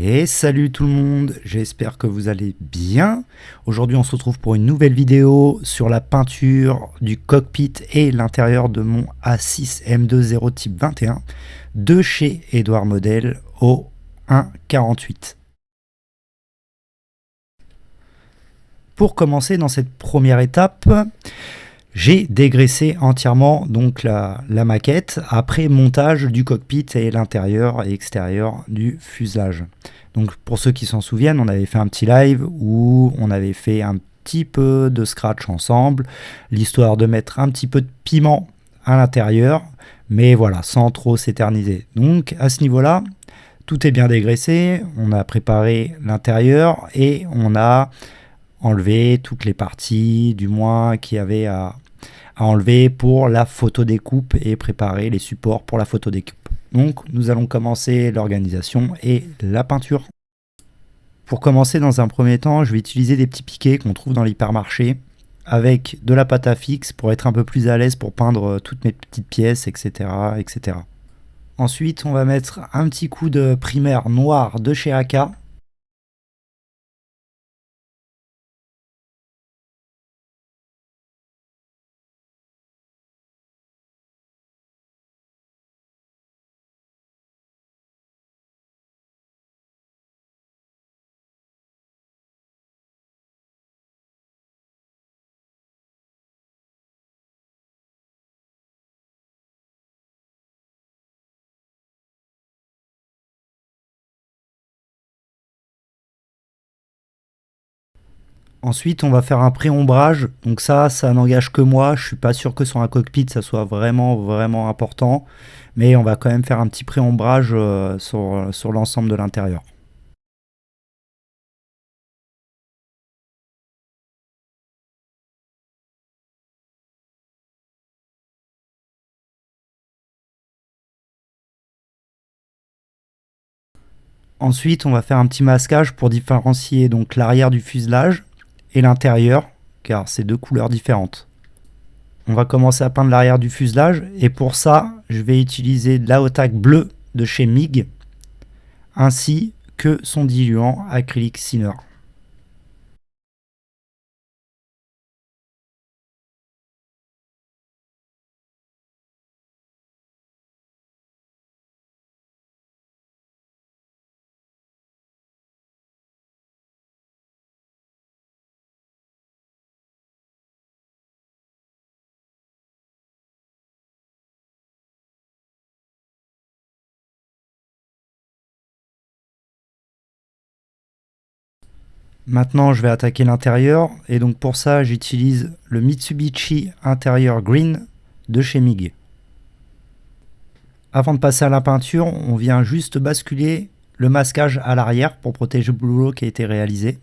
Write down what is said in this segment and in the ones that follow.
Et salut tout le monde, j'espère que vous allez bien. Aujourd'hui on se retrouve pour une nouvelle vidéo sur la peinture du cockpit et l'intérieur de mon A6 M20 type 21 de chez Edouard Model au 1.48. Pour commencer dans cette première étape, j'ai dégraissé entièrement donc la, maquette après montage du cockpit et l'intérieur et extérieur du fuselage. Donc pour ceux qui s'en souviennent, on avait fait un petit live où on avait fait un petit peu de scratch ensemble, l'histoire de mettre un petit peu de piment à l'intérieur, mais voilà, sans trop s'éterniser. Donc à ce niveau-là, tout est bien dégraissé, on a préparé l'intérieur et on a enlevé toutes les parties, du moins, qui avaient à, enlever pour la photo découpe et préparer les supports pour la photo découpe. Donc nous allons commencer l'organisation et la peinture. Pour commencer dans un premier temps, je vais utiliser des petits piquets qu'on trouve dans l'hypermarché avec de la pâte à fixe pour être un peu plus à l'aise pour peindre toutes mes petites pièces, etc. etc. Ensuite, on va mettre un petit coup de primaire noir de chez AK Ensuite, on va faire un pré-ombrage. Donc ça, ça n'engage que moi. Je suis pas sûr que sur un cockpit, ça soit vraiment, vraiment important. Mais on va quand même faire un petit pré-ombrage euh, sur, sur l'ensemble de l'intérieur. Ensuite, on va faire un petit masquage pour différencier l'arrière du fuselage et l'intérieur, car c'est deux couleurs différentes. On va commencer à peindre l'arrière du fuselage, et pour ça, je vais utiliser de l'Aotac bleu de chez MIG, ainsi que son diluant acrylique Sinner. Maintenant, je vais attaquer l'intérieur. Et donc pour ça, j'utilise le Mitsubishi Interior Green de chez MIG. Avant de passer à la peinture, on vient juste basculer le masquage à l'arrière pour protéger le boulot qui a été réalisé.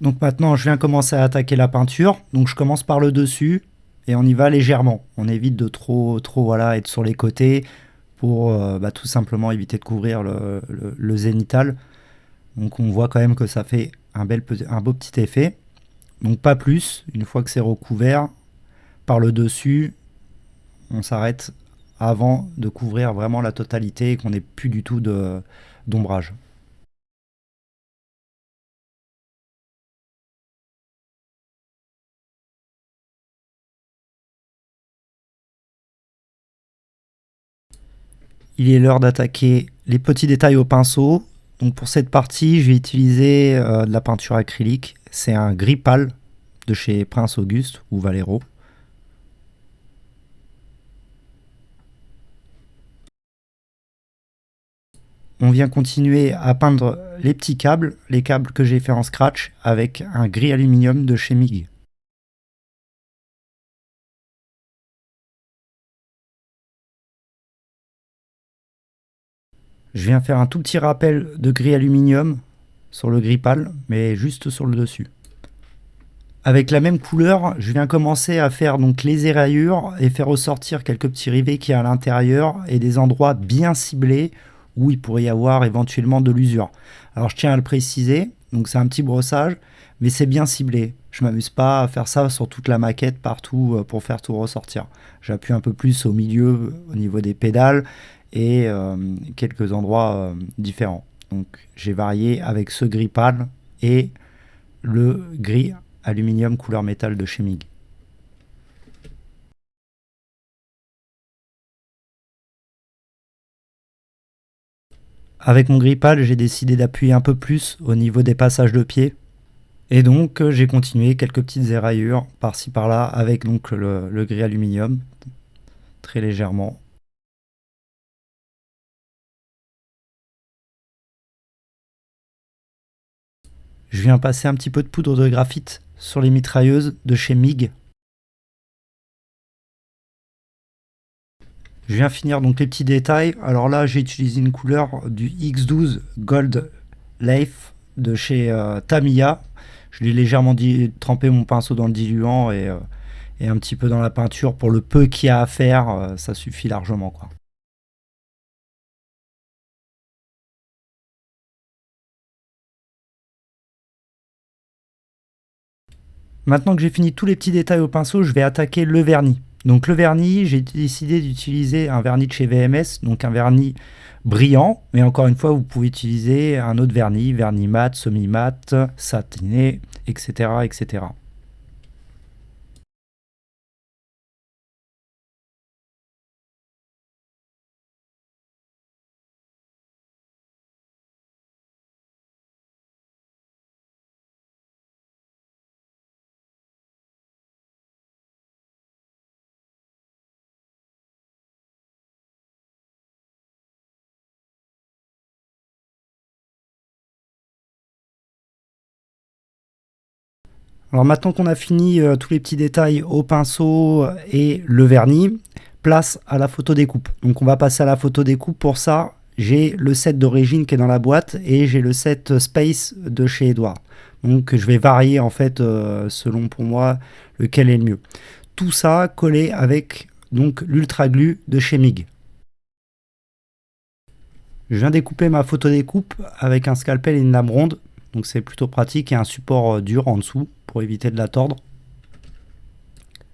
Donc maintenant, je viens commencer à attaquer la peinture. Donc je commence par le dessus et on y va légèrement. On évite de trop, trop voilà, être sur les côtés euh, bah, tout simplement éviter de couvrir le, zénital. Donc on voit quand même que ça fait un, bel, un beau petit effet. Donc pas plus, une fois que c'est recouvert, par le dessus, on s'arrête avant de couvrir vraiment la totalité et qu'on n'ait plus du tout d'ombrage. Il est l'heure d'attaquer les petits détails au pinceau. Pour cette partie, je vais utiliser euh, de la peinture acrylique. C'est un gris pâle de chez Prince Auguste ou Valero. On vient continuer à peindre les petits câbles, les câbles que j'ai fait en scratch avec un gris aluminium de chez MIG. Je viens faire un tout petit rappel de gris aluminium sur le gris pâle, mais juste sur le dessus. Avec la même couleur, je viens commencer à faire donc les éraillures et faire ressortir quelques petits rivets qui y a à l'intérieur et des endroits bien ciblés où il pourrait y avoir éventuellement de l'usure. Alors je tiens à le préciser, donc c'est un petit brossage, mais c'est bien ciblé. Je m'amuse pas à faire ça sur toute la maquette partout euh, pour faire tout ressortir. J'appuie un peu plus au milieu au niveau des pédales et euh, quelques endroits euh, différents. Donc j'ai varié avec ce gris pâle et le gris aluminium couleur métal de chez. Avec mon gris pâle, j'ai décidé d'appuyer un peu plus au niveau des passages de pied. Et donc euh, j'ai continué quelques petites éraillures par-ci par-là avec donc le, le gris aluminium très légèrement. Je viens passer un petit peu de poudre de graphite sur les mitrailleuses de chez MIG. Je viens finir donc les petits détails. Alors là, j'ai utilisé une couleur du X12 Gold Life de chez euh, Tamiya. Je l'ai légèrement trempé mon pinceau dans le diluant et, euh, et, un petit peu dans la peinture. Pour le peu qu'il y a à faire, euh, ça suffit largement. Maintenant que j'ai fini tous les petits détails au pinceau, je vais attaquer le vernis. Donc le vernis, j'ai décidé d'utiliser un vernis de chez VMS, donc un vernis brillant, mais encore une fois, vous pouvez utiliser un autre vernis, vernis mat, semi-mat, satiné, etc., etc. Alors maintenant qu'on a fini euh, tous les petits détails au pinceau et le vernis, place à la photo découpe. Donc on va passer à la photo découpe. Pour ça, j'ai le set d'origine qui est dans la boîte et j'ai le set Space de chez Edouard. Donc je vais varier en fait euh, selon pour moi lequel est le mieux. Tout ça collé avec donc l'Ultra Glue de chez MIG. Je viens découper ma photo découpe avec un scalpel et une lame ronde. Donc c'est plutôt pratique et un support euh, dur en dessous pour éviter de la tordre.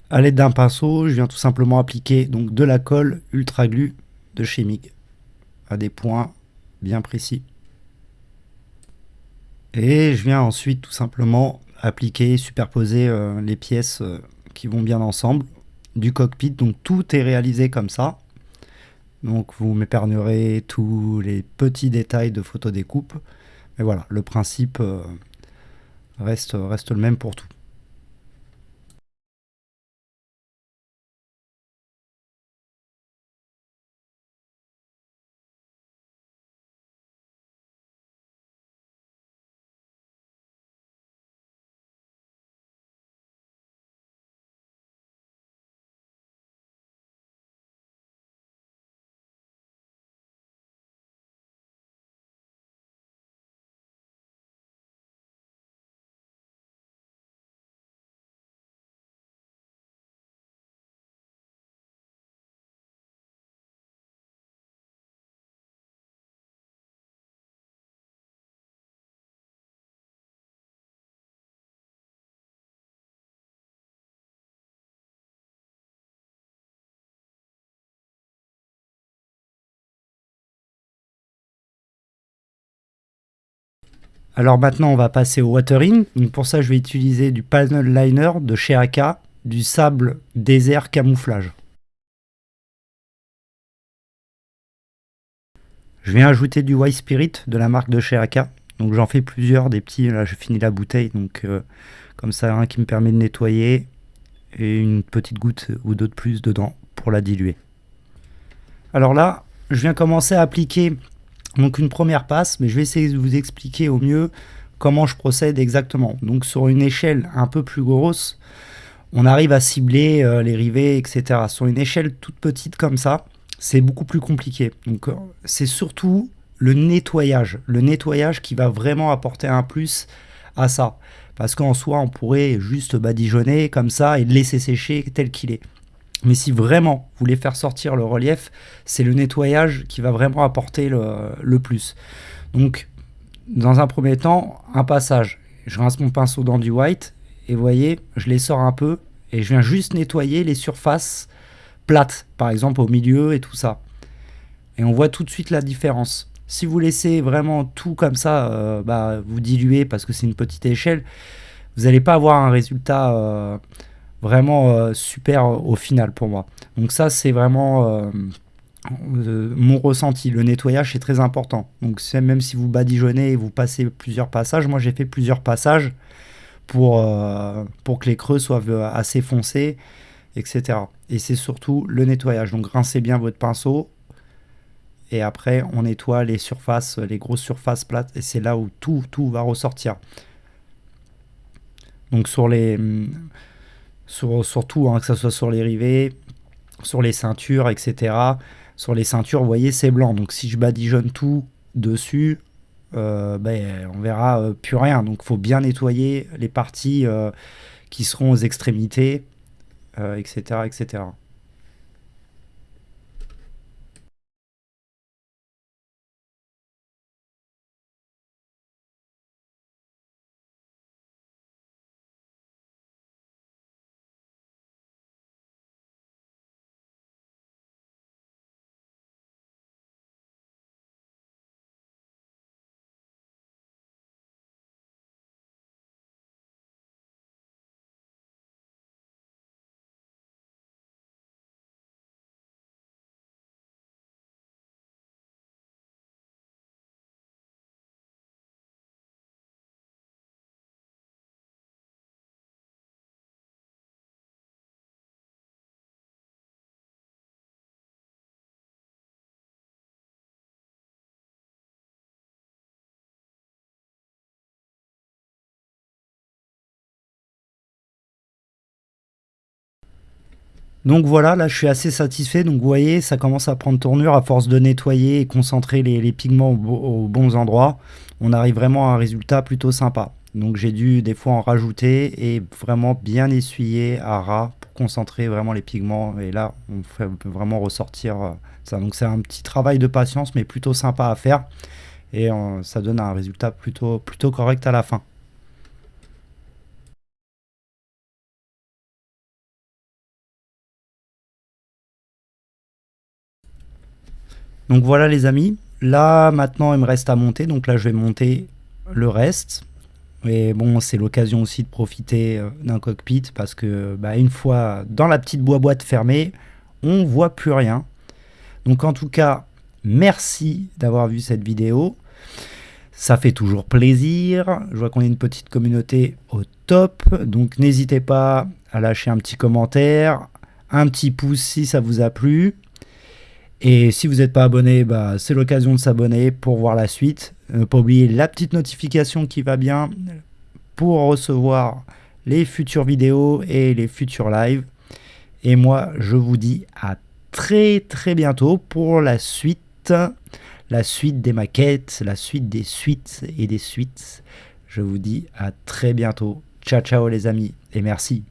A l'aide d'un pinceau, je viens tout simplement appliquer donc de la colle ultra glue de chez MIG à des points bien précis. Et je viens ensuite tout simplement appliquer, superposer euh, les pièces euh, qui vont bien ensemble du cockpit. Donc tout est réalisé comme ça. Donc vous m'épargnerez tous les petits détails de photo découpe. Mais voilà, le principe euh, reste le même pour tout. Alors maintenant, on va passer au watering. Pour ça, je vais utiliser du panel liner de chez AK, du sable désert camouflage. Je viens ajouter du White Spirit de la marque de chez AK. Donc j'en fais plusieurs, des petits. Là, je finis la bouteille. Donc euh, comme ça, un qui me permet de nettoyer et une petite goutte ou deux de plus dedans pour la diluer. Alors là, je viens commencer à appliquer donc une première passe, mais je vais essayer de vous expliquer au mieux comment je procède exactement. Donc sur une échelle un peu plus grosse, on arrive à cibler euh, les rivets, etc. Sur une échelle toute petite comme ça, c'est beaucoup plus compliqué. Donc euh, c'est surtout le nettoyage. Le nettoyage qui va vraiment apporter un plus à ça. Parce qu'en soi, on pourrait juste badigeonner comme ça et laisser sécher tel qu'il est. Mais si vraiment vous voulez faire sortir le relief, c'est le nettoyage qui va vraiment apporter le, plus. Donc, dans un premier temps, un passage. Je rince mon pinceau dans du white et vous voyez, je les sors un peu et je viens juste nettoyer les surfaces plates, par exemple au milieu et tout ça. Et on voit tout de suite la différence. Si vous laissez vraiment tout comme ça, euh, bah, vous diluez parce que c'est une petite échelle, vous n'allez pas avoir un résultat euh, vraiment euh, super au final pour moi. Donc ça, c'est vraiment mon ressenti. Le nettoyage, c'est très important. Donc même si vous badigeonnez et vous passez plusieurs passages, moi j'ai fait plusieurs passages pour, pour que les creux soient assez foncés, etc. Et c'est surtout le nettoyage. Donc rincez bien votre pinceau, et après on nettoie les surfaces, les grosses surfaces plates et c'est là où tout, tout va ressortir. Donc sur les, sur, tout, hein, que ce soit sur les rivets, sur les ceintures, etc. Sur les ceintures, vous voyez, c'est blanc. Donc si je badigeonne tout dessus, euh, ben, on verra euh, plus rien. Donc il faut bien nettoyer les parties euh, qui seront aux extrémités, etc., etc. Donc voilà, là je suis assez satisfait. Donc vous voyez, ça commence à prendre tournure à force de nettoyer et concentrer les, pigments aux, bons endroits. On arrive vraiment à un résultat plutôt sympa. Donc j'ai dû des fois en rajouter et vraiment bien essuyer à ras pour concentrer vraiment les pigments. Et là, on, peut vraiment ressortir euh, ça. Donc c'est un petit travail de patience, mais plutôt sympa à faire. Et euh, ça donne un résultat plutôt correct à la fin. Donc voilà les amis, là maintenant il me reste à monter, donc là je vais monter le reste. Et bon, c'est l'occasion aussi de profiter euh, d'un cockpit parce que bah, une fois dans la petite boîte fermée, on voit plus rien. Donc en tout cas, merci d'avoir vu cette vidéo. Ça fait toujours plaisir. Je vois qu'on est une petite communauté au top. Donc n'hésitez pas à lâcher un petit commentaire, un petit pouce si ça vous a plu. Et si vous n'êtes pas abonné, bah, c'est l'occasion de s'abonner pour voir la suite. Ne pas oublier la petite notification qui va bien pour recevoir les futures vidéos et les futurs lives. Et moi, je vous dis à très très bientôt pour la suite, la suite des maquettes, la suite des suites et des suites. Je vous dis à très bientôt. Ciao ciao les amis et merci.